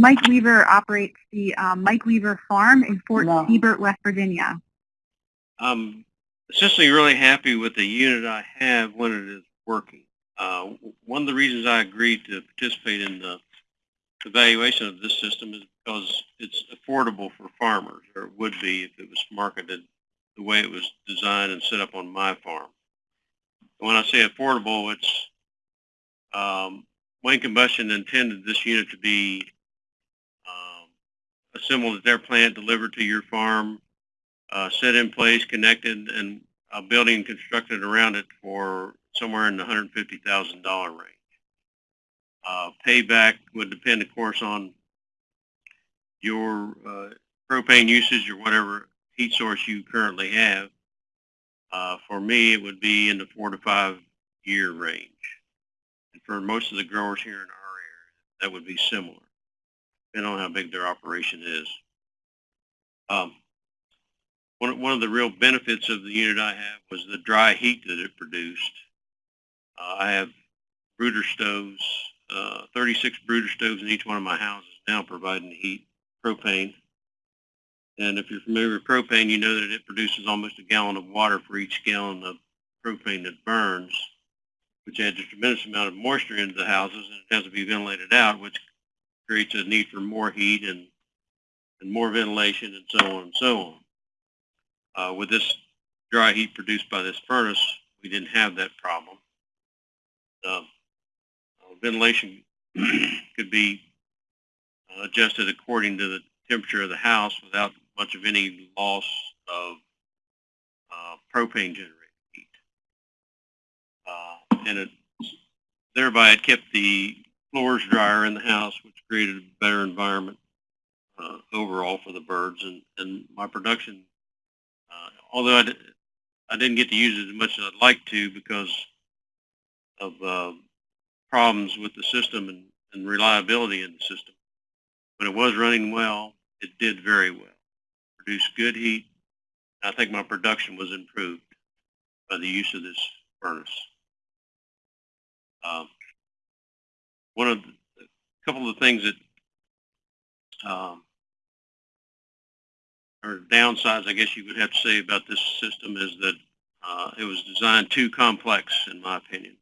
Mike Weaver operates the um, Mike Weaver Farm in Fort No. Seybert, West Virginia. I'm essentially really happy with the unit I have when it is working. Uh, one of the reasons I agreed to participate in the evaluation of this system is because it's affordable for farmers, or it would be if it was marketed the way it was designed and set up on my farm. When I say affordable, it's um, Wayne Combustion intended this unit to be um, assembled at their plant, delivered to your farm, uh, set in place, connected, and a building constructed around it for somewhere in the $150,000 range. Uh, payback would depend, of course, on your uh, propane usage or whatever heat source you currently have. Uh, for me, it would be in the four to five year range. And for most of the growers here in our area, that would be similar, depending on how big their operation is. Um, one, one of the real benefits of the unit I have was the dry heat that it produced. Uh, I have brooder stoves, uh, 36 brooder stoves in each one of my houses now providing heat, propane. And if you're familiar with propane, you know that it produces almost a gallon of water for each gallon of propane that burns, which adds a tremendous amount of moisture into the houses, and it has to be ventilated out, which creates a need for more heat and, and more ventilation and so on and so on. Uh, with this dry heat produced by this furnace, we didn't have that problem. Uh, uh, ventilation could be adjusted according to the temperature of the house without much of any loss of uh, propane generated heat. Uh, and it, thereby it kept the floors drier in the house, which created a better environment uh, overall for the birds. And, and my production, uh, although I, I didn't get to use it as much as I'd like to because of uh, problems with the system and, and reliability in the system, when it was running well, it did very well. Produced good heat. I think my production was improved by the use of this furnace. Um, one of the, a couple of the things that um, are downsides, I guess you would have to say about this system is that uh, it was designed too complex, in my opinion.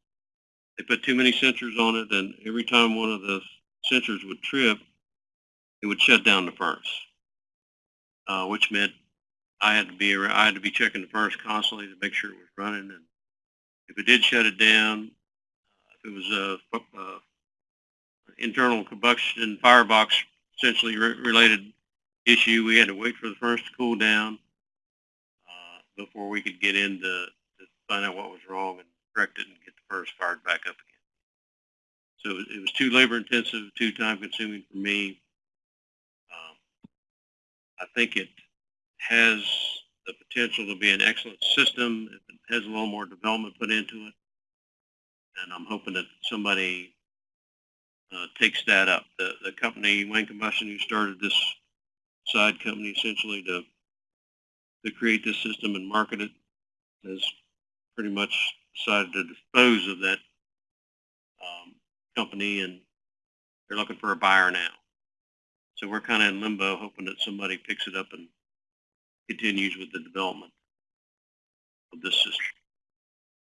They put too many sensors on it, and every time one of the sensors would trip, it would shut down the furnace, uh, which meant I had to be ar- I had to be checking the furnace constantly to make sure it was running. And if it did shut it down, if it was a uh, internal combustion firebox essentially re- related issue, we had to wait for the furnace to cool down uh, before we could get in to, to find out what was wrong and correct it and get the furnace fired back up again. So it was too labor intensive, too time consuming for me. Um, I think it has the potential to be an excellent system it has a little more development put into it. And I'm hoping that somebody uh, takes that up. The, the company, Wayne Combustion, who started this side company essentially to, to create this system and market it, has pretty much decided to dispose of that um, company and they're looking for a buyer now. So we're kind of in limbo, hoping that somebody picks it up and continues with the development of this system.